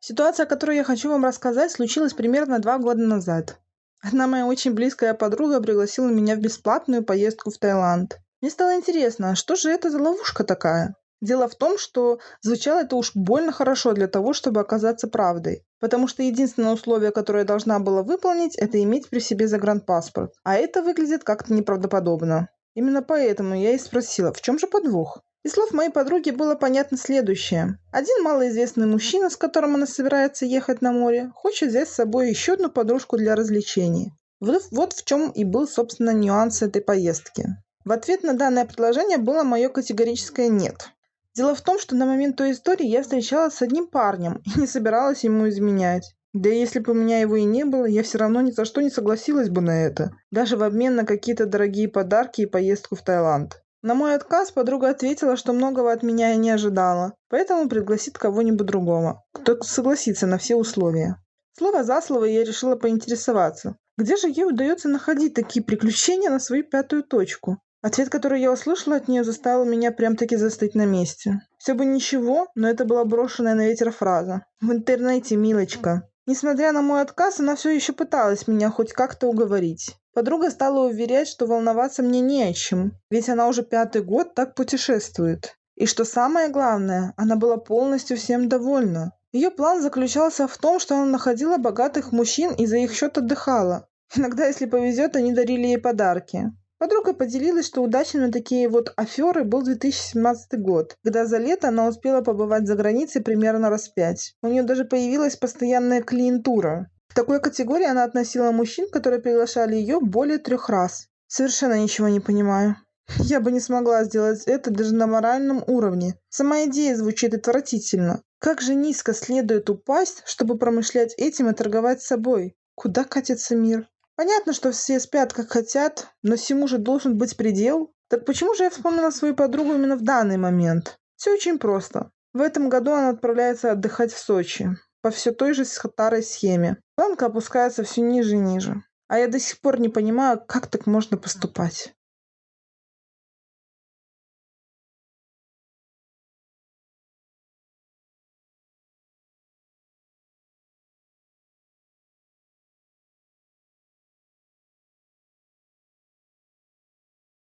Ситуация, о которой я хочу вам рассказать, случилась примерно два года назад. Одна моя очень близкая подруга пригласила меня в бесплатную поездку в Таиланд. Мне стало интересно, а что же это за ловушка такая? Дело в том, что звучало это уж больно хорошо для того, чтобы оказаться правдой. Потому что единственное условие, которое я должна была выполнить, это иметь при себе загранпаспорт. А это выглядит как-то неправдоподобно. Именно поэтому я и спросила, в чем же подвох? Из слов моей подруги было понятно следующее. Один малоизвестный мужчина, с которым она собирается ехать на море, хочет взять с собой еще одну подружку для развлечений. Вот в чем и был, собственно, нюанс этой поездки. В ответ на данное предложение было мое категорическое «нет». Дело в том, что на момент той истории я встречалась с одним парнем и не собиралась ему изменять. Да и если бы у меня его и не было, я все равно ни за что не согласилась бы на это. Даже в обмен на какие-то дорогие подарки и поездку в Таиланд. На мой отказ подруга ответила, что многого от меня и не ожидала, поэтому пригласит кого-нибудь другого, кто согласится на все условия. Слово за слово я решила поинтересоваться, где же ей удается находить такие приключения на свою пятую точку? Ответ, который я услышала от нее, заставил меня прям-таки застыть на месте. Все бы ничего, но это была брошенная на ветер фраза. В интернете, милочка. Несмотря на мой отказ, она все еще пыталась меня хоть как-то уговорить. Подруга стала уверять, что волноваться мне не о чем, ведь она уже пятый год так путешествует. И что самое главное, она была полностью всем довольна. Ее план заключался в том, что она находила богатых мужчин и за их счет отдыхала. Иногда, если повезет, они дарили ей подарки. Подруга поделилась, что удачей на такие вот аферы был 2017 год, когда за лето она успела побывать за границей примерно раз пять. У нее даже появилась постоянная клиентура. К такой категории она относила мужчин, которые приглашали ее более трех раз. Совершенно ничего не понимаю. Я бы не смогла сделать это даже на моральном уровне. Сама идея звучит отвратительно. Как же низко следует упасть, чтобы промышлять этим и торговать собой? Куда катится мир? Понятно, что все спят как хотят, но всему же должен быть предел. Так почему же я вспомнила свою подругу именно в данный момент? Все очень просто. В этом году она отправляется отдыхать в Сочи. По все той же старой схеме. Планка опускается все ниже и ниже. А я до сих пор не понимаю, как так можно поступать.